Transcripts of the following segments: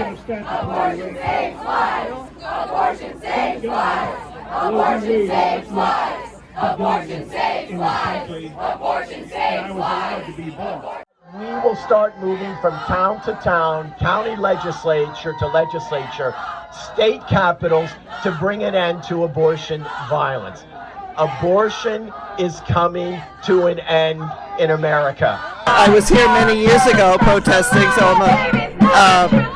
lives. Abortion saves lives. Abortion saves lives. Abortion saves lives. Abortion saves lives. Abortion saves lives. We will start moving from town to town, county legislature to legislature, state capitals to bring an end to abortion violence. Abortion is coming to an end in America. I was here many years ago protesting, so I'm a uh,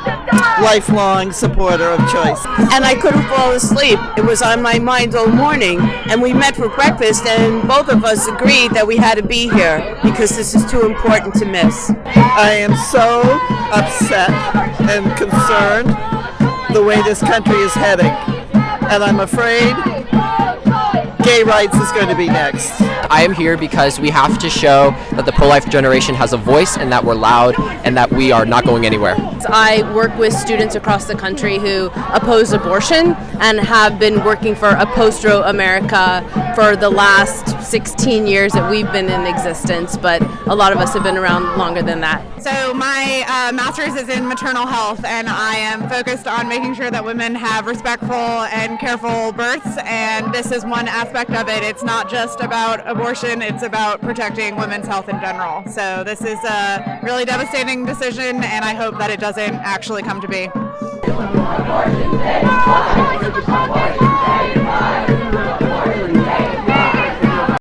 lifelong supporter of choice. and I couldn't fall asleep. It was on my mind all morning, and we met for breakfast, and both of us agreed that we had to be here because this is too important to miss. I am so upset and concerned the way this country is heading, and I'm afraid gay rights is going to be next. I am here because we have to show that the pro-life generation has a voice and that we're loud and that we are not going anywhere. I work with students across the country who oppose abortion and have been working for Apostro America for the last 16 years that we've been in existence, but a lot of us have been around longer than that. So my uh, master's is in maternal health, and I am focused on making sure that women have respectful and careful births. And this is one aspect of it. It's not just about abortion; it's about protecting women's health in general. So this is a really devastating decision, and I hope that it doesn't actually come to be.